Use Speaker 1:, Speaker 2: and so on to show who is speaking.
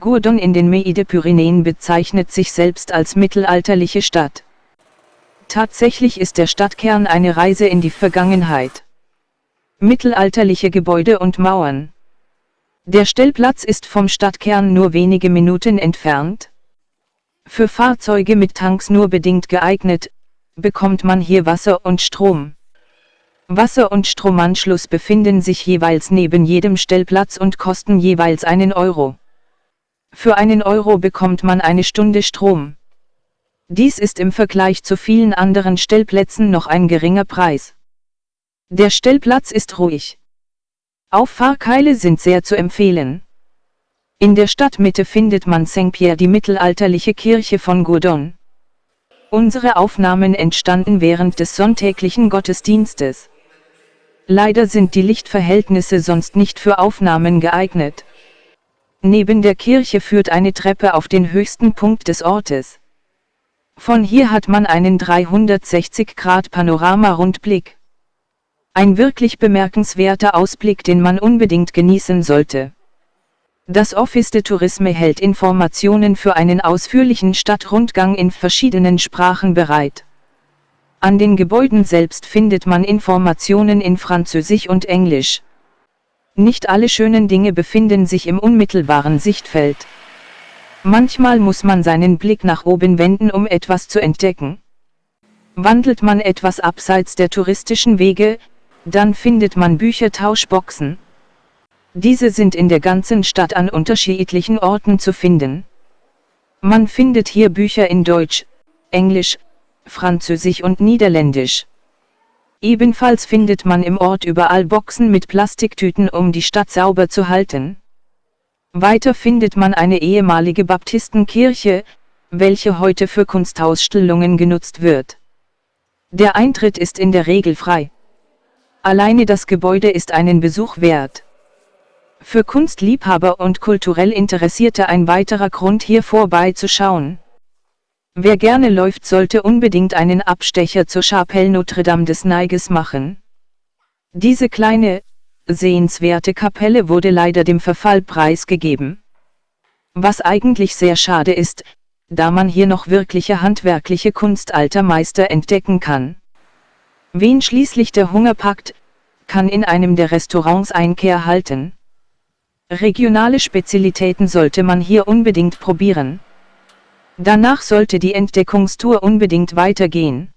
Speaker 1: Gourdon in den Meide-Pyrenäen bezeichnet sich selbst als mittelalterliche Stadt. Tatsächlich ist der Stadtkern eine Reise in die Vergangenheit. Mittelalterliche Gebäude und Mauern. Der Stellplatz ist vom Stadtkern nur wenige Minuten entfernt. Für Fahrzeuge mit Tanks nur bedingt geeignet, bekommt man hier Wasser und Strom. Wasser- und Stromanschluss befinden sich jeweils neben jedem Stellplatz und kosten jeweils einen Euro. Für einen Euro bekommt man eine Stunde Strom. Dies ist im Vergleich zu vielen anderen Stellplätzen noch ein geringer Preis. Der Stellplatz ist ruhig. Auffahrkeile sind sehr zu empfehlen. In der Stadtmitte findet man Saint-Pierre die mittelalterliche Kirche von Gourdon. Unsere Aufnahmen entstanden während des sonntäglichen Gottesdienstes. Leider sind die Lichtverhältnisse sonst nicht für Aufnahmen geeignet. Neben der Kirche führt eine Treppe auf den höchsten Punkt des Ortes. Von hier hat man einen 360 Grad Panorama-Rundblick. Ein wirklich bemerkenswerter Ausblick, den man unbedingt genießen sollte. Das Office de Tourisme hält Informationen für einen ausführlichen Stadtrundgang in verschiedenen Sprachen bereit. An den Gebäuden selbst findet man Informationen in Französisch und Englisch. Nicht alle schönen Dinge befinden sich im unmittelbaren Sichtfeld. Manchmal muss man seinen Blick nach oben wenden, um etwas zu entdecken. Wandelt man etwas abseits der touristischen Wege, dann findet man Büchertauschboxen. Diese sind in der ganzen Stadt an unterschiedlichen Orten zu finden. Man findet hier Bücher in Deutsch, Englisch, Französisch und Niederländisch. Ebenfalls findet man im Ort überall Boxen mit Plastiktüten, um die Stadt sauber zu halten. Weiter findet man eine ehemalige Baptistenkirche, welche heute für Kunstausstellungen genutzt wird. Der Eintritt ist in der Regel frei. Alleine das Gebäude ist einen Besuch wert. Für Kunstliebhaber und kulturell Interessierte ein weiterer Grund hier vorbeizuschauen. Wer gerne läuft sollte unbedingt einen Abstecher zur Chapelle Notre-Dame des Neiges machen. Diese kleine, sehenswerte Kapelle wurde leider dem Verfall preisgegeben. Was eigentlich sehr schade ist, da man hier noch wirkliche handwerkliche Kunst alter Meister entdecken kann. Wen schließlich der Hunger packt, kann in einem der Restaurants Einkehr halten. Regionale Spezialitäten sollte man hier unbedingt probieren. Danach sollte die Entdeckungstour unbedingt weitergehen.